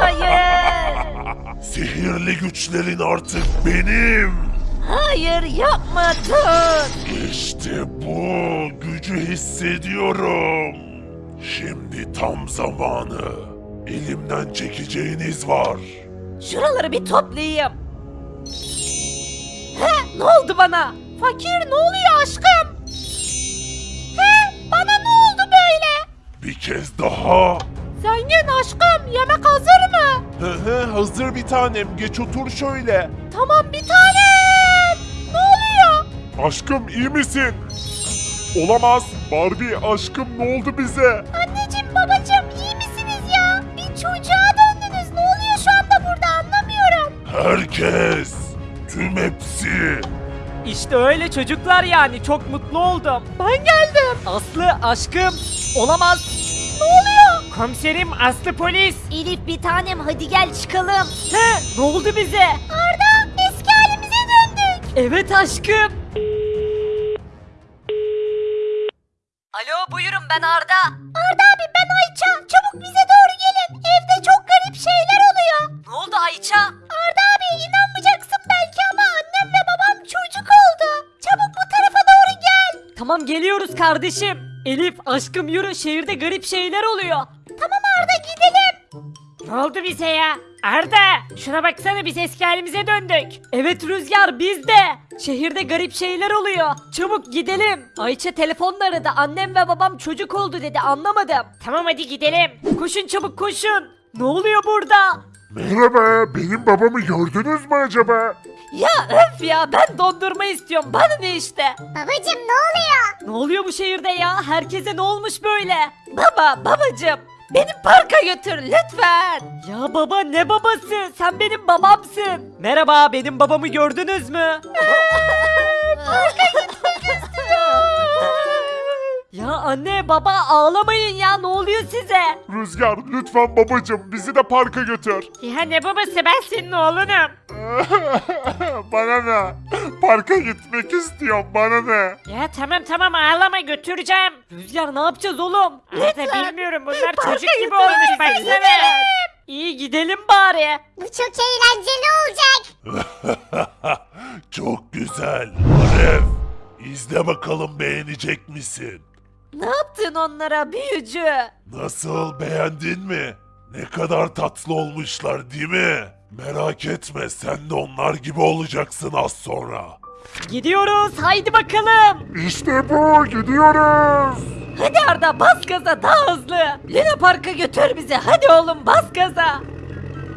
Hayır. Sihirli güçlerin artık benim. Hayır yapma dur. İşte bu gücü hissediyorum. Şimdi tam zamanı. Elimden çekeceğiniz var. Şuraları bir toplayayım. He ne oldu bana? Fakir ne oluyor aşkım? He bana ne oldu böyle? Bir kez daha. Zengin aşkım yemek hazır mı? Hı hı hazır bir tanem geç otur şöyle. Tamam bir tanem. Ne oluyor? Aşkım iyi misin? Olamaz. Barbie aşkım ne oldu bize? Anneciğim babacığım iyi misiniz ya? Bir çocuğa döndünüz. Ne oluyor şu anda burada anlamıyorum. Herkes. Tüm hepsi. İşte öyle çocuklar yani çok mutlu oldum. Ben geldim. Aslı aşkım olamaz. Komiserim Aslı polis. Elif bir tanem hadi gel çıkalım. He ne oldu bize? Arda eski halimize döndük. Evet aşkım. Alo buyurun ben Arda. Arda abi ben Ayça. Çabuk bize doğru gelin. Evde çok garip şeyler oluyor. Ne oldu Ayça? Arda abi inanmayacaksın belki ama annem ve babam çocuk oldu. Çabuk bu tarafa doğru gel. Tamam geliyoruz kardeşim. Elif aşkım yürü şehirde garip şeyler oluyor. Arda gidelim. Ne oldu bize ya? Arda şuna baksana biz eski halimize döndük. Evet Rüzgar biz de. Şehirde garip şeyler oluyor. Çabuk gidelim. Ayça telefonla aradı. Annem ve babam çocuk oldu dedi anlamadım. Tamam hadi gidelim. Koşun çabuk koşun. Ne oluyor burada? Merhaba benim babamı gördünüz mü acaba? Ya öf ya ben dondurma istiyorum. Bana ne işte? Babacım ne oluyor? Ne oluyor bu şehirde ya? Herkese ne olmuş böyle? Baba babacım beni parka götür lütfen. Ya baba ne babası? Sen benim babamsın. Merhaba benim babamı gördünüz mü? Ya anne baba ağlamayın ya ne oluyor size? Rüzgar lütfen babacım bizi de parka götür. Ya ne babası ben senin oğlunum. bana ne? Parka gitmek istiyorum bana ne? Ya tamam tamam ağlama götüreceğim. Rüzgar ne yapacağız oğlum? Arda bilmiyorum bunlar çocuk gibi olmuş baksana. İyi gidelim bari. Bu çok eğlenceli olacak. Çok güzel. Aref izle bakalım beğenecek misin? Ne yaptın onlara büyücü? Nasıl beğendin mi? Ne kadar tatlı olmuşlar değil mi? Merak etme sen de onlar gibi olacaksın az sonra. Gidiyoruz haydi bakalım. İşte bu gidiyoruz. Hadi Arda bas gaza daha hızlı. Luna Park'a götür bizi hadi oğlum bas gaza.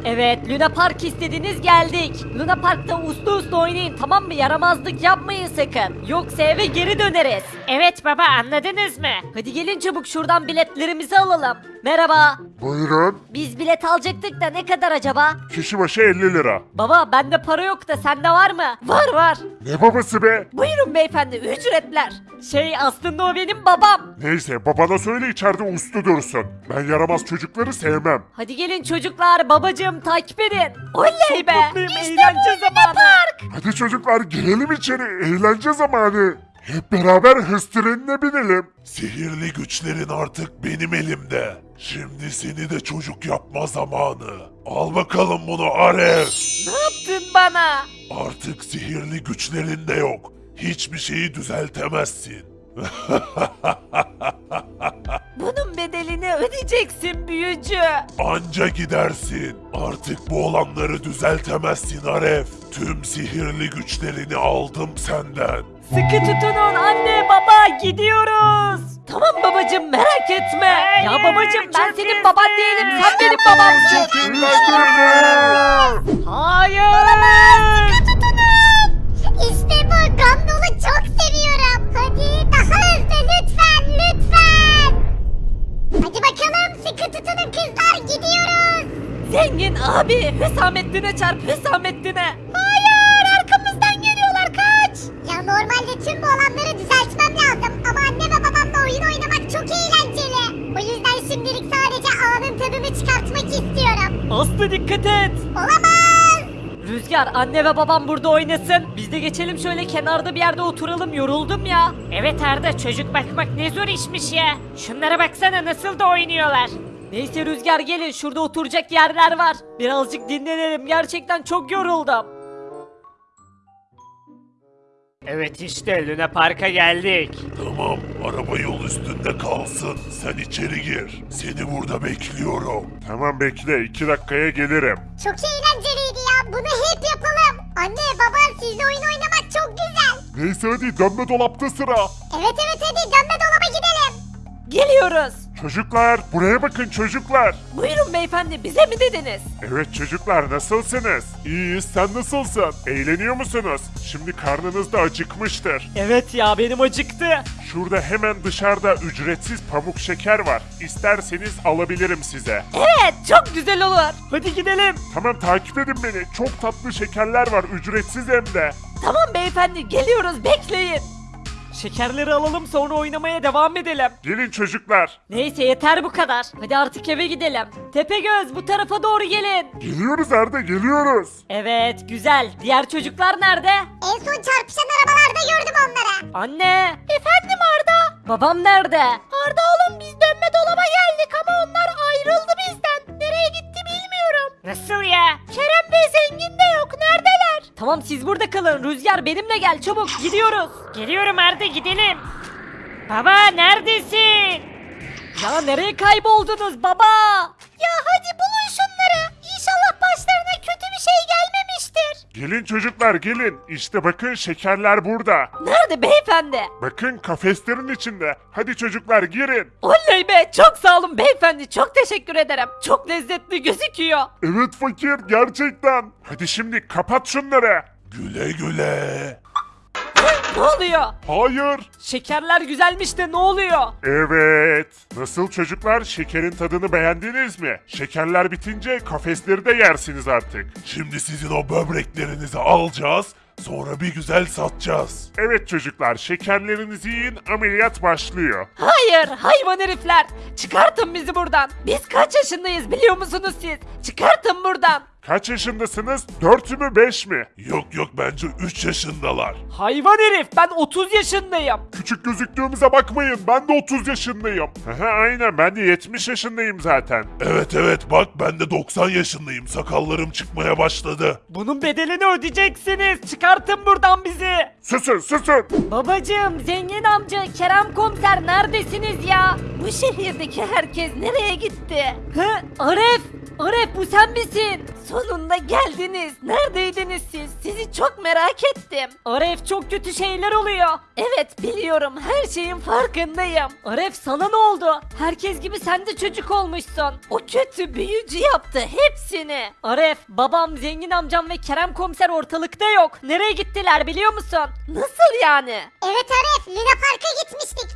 Evet Luna Park istediniz geldik. Luna Park'ta uslu uslu oynayın tamam mı? Yaramazlık yapmayın sakın. Yoksa eve geri döneriz. Evet baba anladınız mı? Hadi gelin çabuk şuradan biletlerimizi alalım. Merhaba. Buyurun. Biz bilet alacaktık da ne kadar acaba? Kişi başı 50 lira. Baba bende para yok da sende var mı? Var var. Ne babası be? Buyurun beyefendi ücretler. Şey aslında o benim babam. Neyse babana söyle içeride uslu dursun. Ben yaramaz çocukları sevmem. Hadi gelin çocuklar babacığım takip edin. Oley be. mutluyum, İşte eğlence zamanı. Park. Hadi çocuklar girelim içeri eğlence zamanı. Hep beraber hız trenine binelim. Sihirli güçlerin artık benim elimde. Şimdi seni de çocuk yapma zamanı. Al bakalım bunu Aref. Ne yaptın bana? Artık sihirli güçlerin de yok. Hiçbir şeyi düzeltemezsin. Bunun bedelini ödeyeceksin büyücü. Anca gidersin. Artık bu olanları düzeltemezsin Aref. Tüm sihirli güçlerini aldım senden. Sıkı tutunun anne baba gidiyoruz. Tamam babacım merak etme. Ya babacım ben senin baban değilim sen benim babamsın. Hayır. İşte sıkı tutunun kızlar gidiyoruz. Zengin abi Hüsamettin'e çarp Hüsamettin'e. Hayır arkamızdan geliyorlar kaç. Ya normalde tüm bu olanları düzeltmem lazım. Ama anne ve babamla oyun oynamak çok eğlenceli. O yüzden şimdilik sadece anın tadını çıkartmak istiyorum. Aslı dikkat et. Olamaz. Rüzgar anne ve babam burada oynasın. Biz de geçelim şöyle kenarda bir yerde oturalım yoruldum ya. Evet Arda çocuk bakmak ne zor işmiş ya. Şunlara baksana nasıl da oynuyorlar. Neyse Rüzgar gelin şurada oturacak yerler var. Birazcık dinlenelim gerçekten çok yoruldum. Evet işte Luna Park'a geldik. Tamam, araba yol üstünde kalsın. Sen içeri gir. Seni burada bekliyorum. Tamam bekle, iki dakikaya gelirim. Çok eğlenceliydi ya. Bunu hep yapalım. Anne baba sizle oyun oynamak çok güzel. Neyse hadi dönme dolapta sıra. Evet evet hadi dönme dolaba gidelim. Geliyoruz. Çocuklar, buraya bakın çocuklar. Buyurun beyefendi bize mi dediniz? Evet çocuklar nasılsınız? İyiyiz sen nasılsın? Eğleniyor musunuz? Şimdi karnınız da acıkmıştır. Evet ya benim acıktı. Şurada hemen dışarıda ücretsiz pamuk şeker var. İsterseniz alabilirim size. Evet çok güzel olur. Hadi gidelim. Tamam takip edin beni. Çok tatlı şekerler var ücretsiz hem de. Tamam beyefendi geliyoruz bekleyin. Şekerleri alalım sonra oynamaya devam edelim. Gelin çocuklar. Neyse yeter bu kadar. Hadi artık eve gidelim. Tepegöz bu tarafa doğru gelin. Geliyoruz Arda geliyoruz. Evet güzel. Diğer çocuklar nerede? En son çarpışan arabalarda gördüm onları. Anne. Efendim Arda? Babam nerede? Arda oğlum biz dönme dolaba geldik ama onlar ayrıldı bizden. Nereye gitti bilmiyorum. Nasıl ya? Kerem Bey zengin de yok. Tamam siz burada kalın. Rüzgar benimle gel çabuk gidiyoruz. Geliyorum Arda gidelim. Baba neredesin? Ya nereye kayboldunuz baba? Ya hadi bulun Gelin çocuklar gelin. İşte bakın şekerler burada. Nerede beyefendi? Bakın kafeslerin içinde. Hadi çocuklar girin. Oley be çok sağ olun beyefendi çok teşekkür ederim. Çok lezzetli gözüküyor. Evet fakir gerçekten. Hadi şimdi kapat şunları. Güle güle. Ne oluyor? Hayır. Şekerler güzelmiş de ne oluyor? Evet. Nasıl çocuklar şekerin tadını beğendiniz mi? Şekerler bitince kafesleri de yersiniz artık. Şimdi sizin o böbreklerinizi alacağız. Sonra bir güzel satacağız. Evet çocuklar şekerlerinizi yiyin ameliyat başlıyor. Hayır hayvan herifler. Çıkartın bizi buradan. Biz kaç yaşındayız biliyor musunuz siz? Çıkartın buradan. Kaç yaşındasınız? 4 mü 5 mi? Yok yok bence 3 yaşındalar. Hayvan herif ben 30 yaşındayım. Küçük gözüktüğümüze bakmayın ben de 30 yaşındayım. Aha, aynen ben de 70 yaşındayım zaten. Evet evet bak ben de 90 yaşındayım sakallarım çıkmaya başladı. Bunun bedelini ödeyeceksiniz. Çıkartın buradan bizi. Susun susun. Babacığım, zengin amca, Kerem komiser neredesiniz ya? Bu şehirdeki herkes nereye gitti? Hı? Aref! Aref bu sen misin? Sonunda geldiniz. Neredeydiniz siz? Sizi çok merak ettim. Aref çok kötü şeyler oluyor. Evet biliyorum her şeyin farkındayım. Aref sana ne oldu? Herkes gibi sen de çocuk olmuşsun. O kötü büyücü yaptı hepsini. Aref, babam, zengin amcam ve Kerem komiser ortalıkta yok. Nereye gittiler biliyor musun? Nasıl yani? Evet Arif Luna Park'a gitmiştik.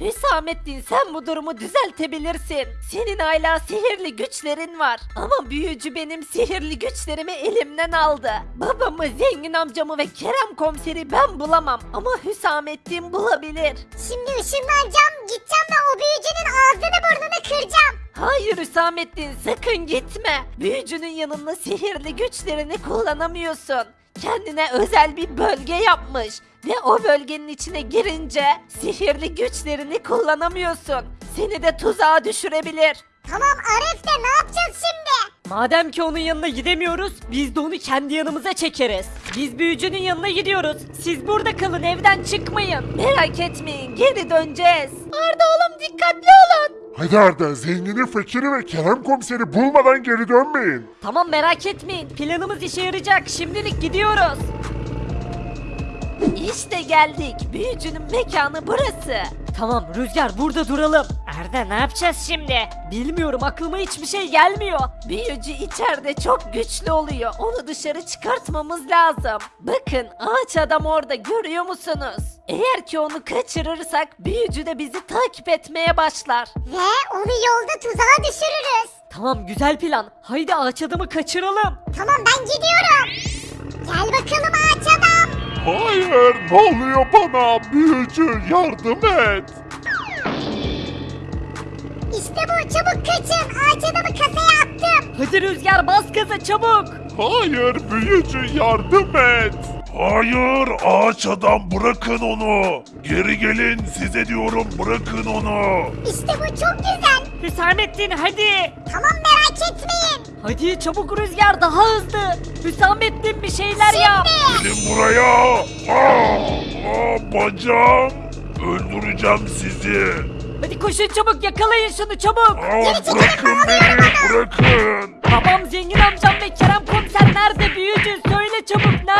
Hüsamettin sen bu durumu düzeltebilirsin. Senin hala sihirli güçlerin var. Ama büyücü benim sihirli güçlerimi elimden aldı. Babamı, zengin amcamı ve Kerem komiseri ben bulamam. Ama Hüsamettin bulabilir. Şimdi ışınlanacağım. Gideceğim ve o büyücünün ağzını burnunu kıracağım. Hayır Hüsamettin sakın gitme. Büyücünün yanında sihirli güçlerini kullanamıyorsun. Kendine özel bir bölge yapmış. Ve o bölgenin içine girince sihirli güçlerini kullanamıyorsun. Seni de tuzağa düşürebilir. Tamam Arif de ne yapacağız şimdi? Madem ki onun yanına gidemiyoruz, biz de onu kendi yanımıza çekeriz. Biz büyücünün yanına gidiyoruz. Siz burada kalın, evden çıkmayın. Merak etmeyin, geri döneceğiz. Arda oğlum dikkatli olun. Hadi Arda zengini fakiri ve Kerem komiseri bulmadan geri dönmeyin. Tamam merak etmeyin, planımız işe yarayacak. Şimdilik gidiyoruz. İşte geldik. Büyücünün mekanı burası. Tamam Rüzgar burada duralım. Arda ne yapacağız şimdi? Bilmiyorum aklıma hiçbir şey gelmiyor. Büyücü içeride çok güçlü oluyor. Onu dışarı çıkartmamız lazım. Bakın ağaç adam orada görüyor musunuz? Eğer ki onu kaçırırsak büyücü de bizi takip etmeye başlar. Ve onu yolda tuzağa düşürürüz. Tamam güzel plan. Haydi ağaç adamı kaçıralım. Tamam ben gidiyorum. Gel bakalım ağaç adam. Hayır ne oluyor bana büyücü yardım et. İşte bu çabuk kaçın. Ağaç adamı kasaya attım. Hadi Rüzgar bas gaza çabuk. Hayır büyücü yardım et. Hayır ağaç adam bırakın onu. Geri gelin size diyorum bırakın onu. İşte bu çok güzel. Hüsamettin hadi. Tamam merak etmeyin. Hadi çabuk Rüzgar daha hızlı. Hüsamettin bir şeyler yap. Gelin buraya. Aa, aa, bacağım. Öldüreceğim sizi. Hadi koşun çabuk yakalayın şunu çabuk. Aa, bırakın beni bırakın. Babam zengin amcam ve Kerem komiser nerede büyücü söyle çabuk nerede?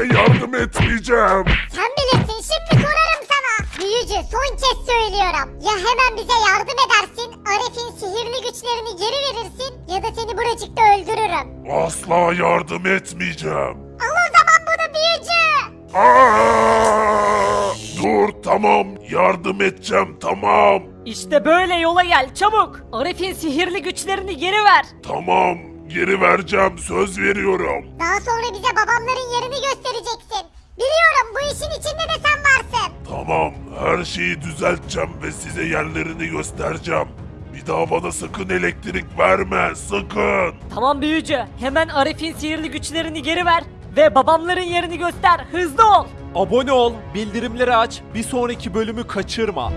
De yardım etmeyeceğim. Sen bilirsin şimdi sorarım sana. Büyücü son kez söylüyorum. Ya hemen bize yardım edersin, Arif'in sihirli güçlerini geri verirsin ya da seni buracıkta öldürürüm. Asla yardım etmeyeceğim. Al o zaman bunu büyücü. Aa! Dur tamam yardım edeceğim tamam. İşte böyle yola gel çabuk. Arif'in sihirli güçlerini geri ver. Tamam geri vereceğim söz veriyorum. Daha sonra bize babamların yerini göstereceksin. Biliyorum bu işin içinde de sen varsın. Tamam her şeyi düzelteceğim ve size yerlerini göstereceğim. Bir daha bana sakın elektrik verme sakın. Tamam büyücü hemen Arif'in sihirli güçlerini geri ver. Ve babamların yerini göster hızlı ol. Abone ol, bildirimleri aç, bir sonraki bölümü kaçırma.